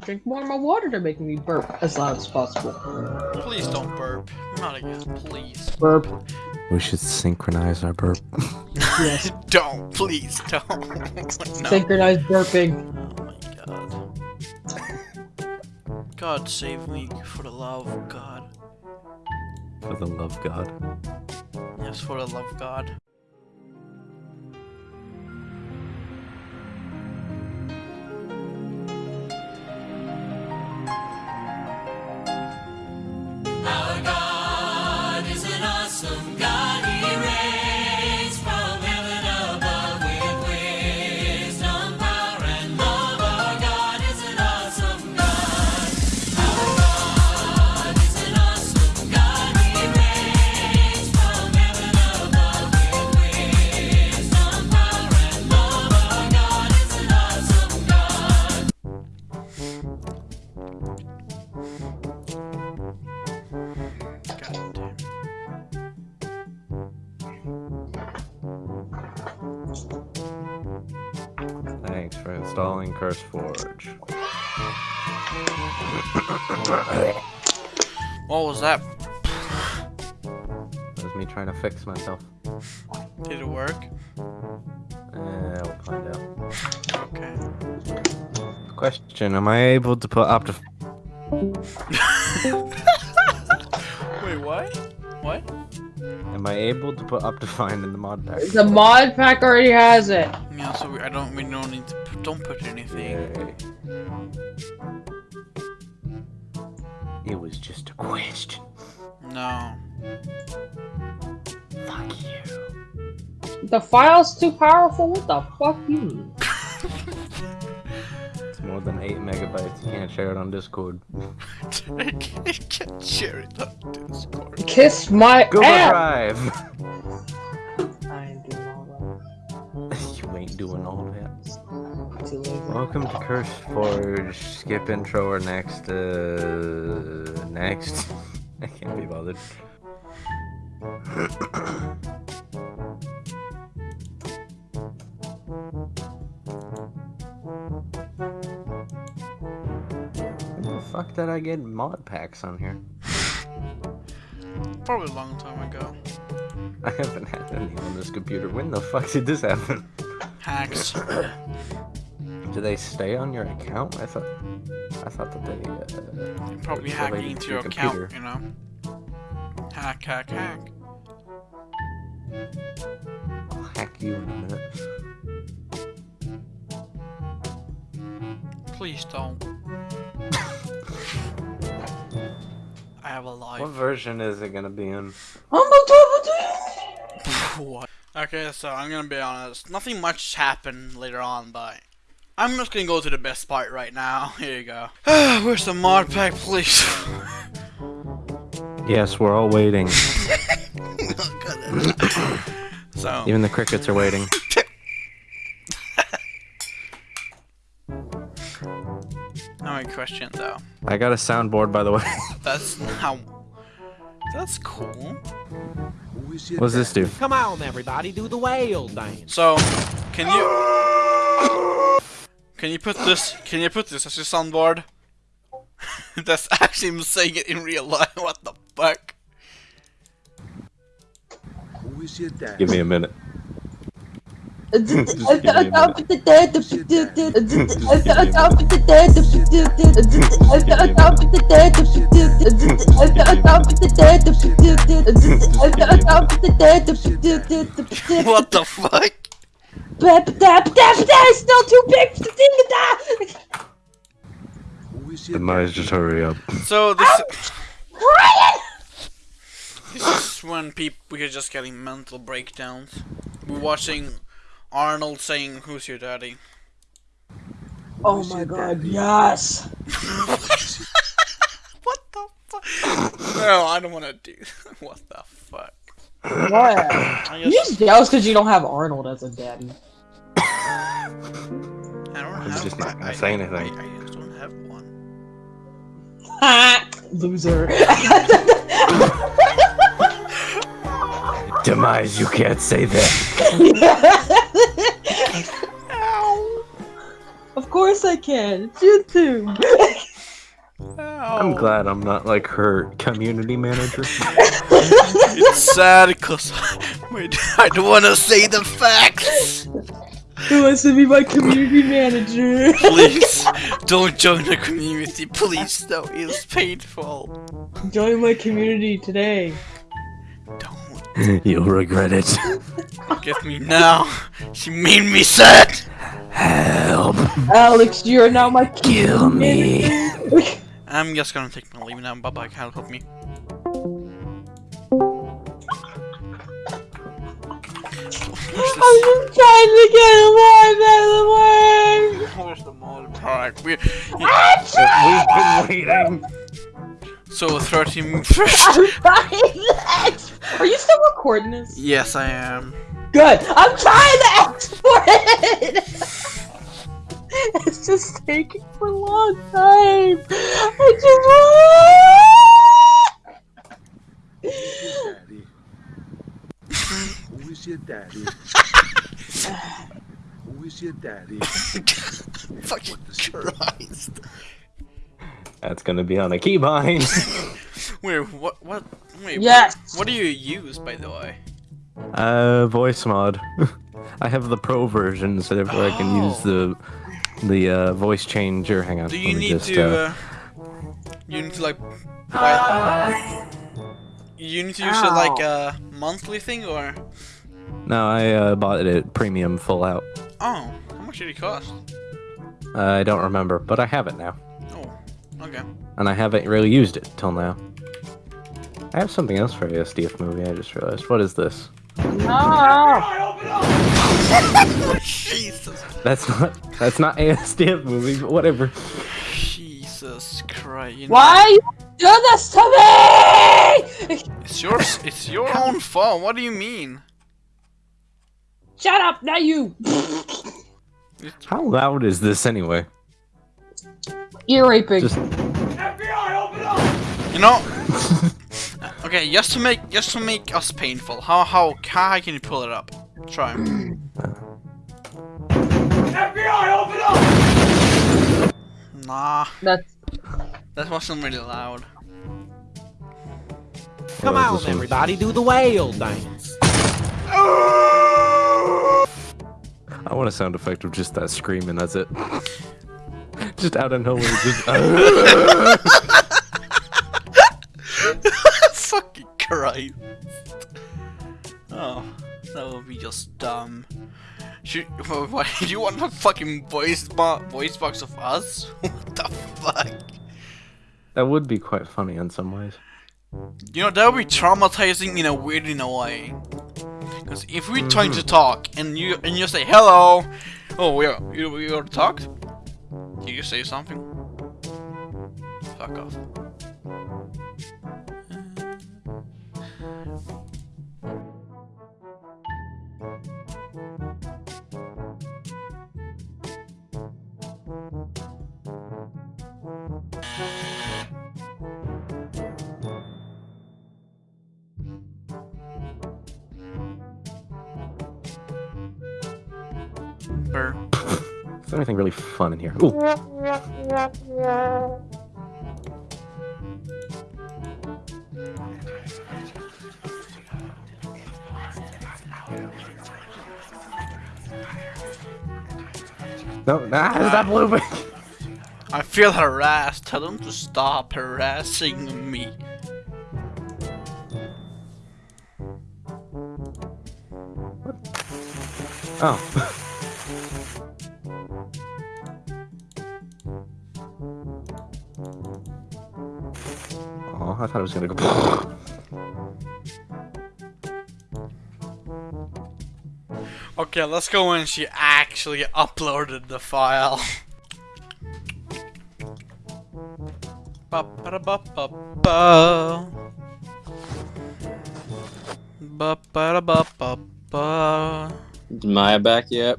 Drink more of my water to make me burp as loud as possible. Please don't burp. Not again, please. Burp. We should synchronize our burp. Yes. don't, please don't. no. Synchronized burping. Oh my god. God save me for the love of God. For the love of God. Yes, for the love of God. Installing CurseForge. What was that? That was me trying to fix myself. Did it work? Uh, we'll find out. Okay. Question: Am I able to put Optif? Wait, what? What? Am I able to put Optifine in the mod pack? The mod pack already has it. Yeah, so we, I don't. We don't need to. Put, don't put anything. Yay. It was just a question. No. Fuck you. The file's too powerful. What the fuck you mean? It's more than 8 megabytes. You can't share it on Discord. I can't share it on Discord. Kiss my Google ass. Drive! I ain't doing all you ain't doing all that. that. Too lazy. Welcome to Curse Forge. Skip intro or next. Uh, next. I can't be bothered. did I get mod packs on here? Probably a long time ago. I haven't had any on this computer. When the fuck did this happen? Hacks. Do they stay on your account? I thought, I thought that they. Uh, Probably hacking into to your computer. account, you know? Hack, hack, hack. I'll hack you in a minute. Please don't. I have a life. What version is it gonna be in? what? Okay, so I'm gonna be honest. Nothing much happened later on, but I'm just gonna go to the best part right now. Here you go. Where's the mod pack, please? Yes, we're all waiting. so, Even the crickets are waiting. How many questions though? I got a soundboard, by the way. That's how. That's cool. what does this do? Come on, everybody, do the whale dance. So, can you can you put this can you put this as your soundboard? That's actually him saying it in real life. What the fuck? Give me a minute. What the fuck? Still too big for the Demise, just hurry up. So this this is when people we're just getting mental breakdowns. We're watching Arnold saying, "Who's your daddy?" Oh my god, yes! What the fuck? no, I don't want to do. what the fuck? What? I You just, just jealous because you don't have Arnold as a daddy. I don't have. just not gonna say anything. I, I just don't have one. Loser. Demise, you can't say that. Course I can. It's YouTube. I'm glad I'm not like her community manager. It's sad because I don't want to say the facts. Who wants to be my community manager? Please don't join the community. Please, no, it's painful. Join my community today. Don't You'll regret it. get me now. She made me sad. Help. Alex, you are now my community Kill me. I'm just gonna take my leave now. Bye bye. Can't help me. Where's I'm just trying to get alive out of the way. where's the mod pack? We, We've been waiting. so 13 I'm trying Are you still recording this? Yes, I am. Good. I'm trying to export it. it's just taking for a long time. I just want. daddy? Who is your daddy? Who is your daddy? Fucking Christ. That's gonna be on a keybind. Wait, what? What? Wait. Yes. What, what do you use, by the way? Uh, Voicemod. I have the pro version, so therefore I can use the the uh, voice changer. Hang on. Do you need just, to? uh, Uh, you need to like. Buy, you need to use it like a monthly thing, or? No, I uh, bought it at premium full out. Oh, how much did it cost? Uh, I don't remember, but I have it now, Oh, okay. and I haven't really used it till now. I have something else for a SDF movie. I just realized. What is this? Jesus, That's not. That's not a SDF movie, but whatever. Jesus Christ! You know, Why you do this to me? It's yours. It's your own fault. What do you mean? Shut up, not you. How loud is this anyway? Ear raping. Just You know. okay, just to make just to make us painful. How how how can you pull it up? Try. Nah, That's that wasn't really loud. Come Yeah, on, everybody, do the whale dance. I want a sound effect of just that screaming. that's it. just out of nowhere, just. Why do you want a fucking voice bo voice box of us? what the fuck? that would be quite funny in some ways. You know, that would be traumatizing in a weird in a way. Because if we're trying to mm-hmm. talk and you and you say hello, oh yeah, you you want to talk? Do you say something? Fuck off. Is there anything really fun in here? Ooh. No, nah, stop looping. I feel harassed. Tell them to stop harassing me. Oh. Oh, I thought it was gonna go. Okay, let's go when she actually uploaded the file. Ba-ba-da-ba-ba-ba. Ba-ba-da-ba-ba-ba. Is Maya back yet?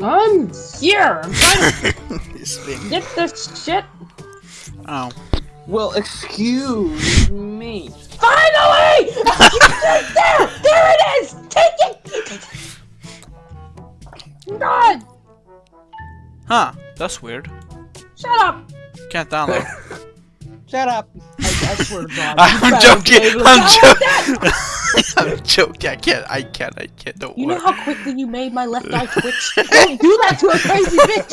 I'm here. I'm trying to This thing. get this shit. Oh. Well, excuse me. Finally! there! There it is! Take it! God! Huh. That's weird. Shut up! Can't download. Shut up. I, I swear to God. I'm joking. be able to I'm joking. I'm joking. I can't. I can't. I can't. Don't You know how quickly you made my left eye twitch? Don't do that to a crazy bitch!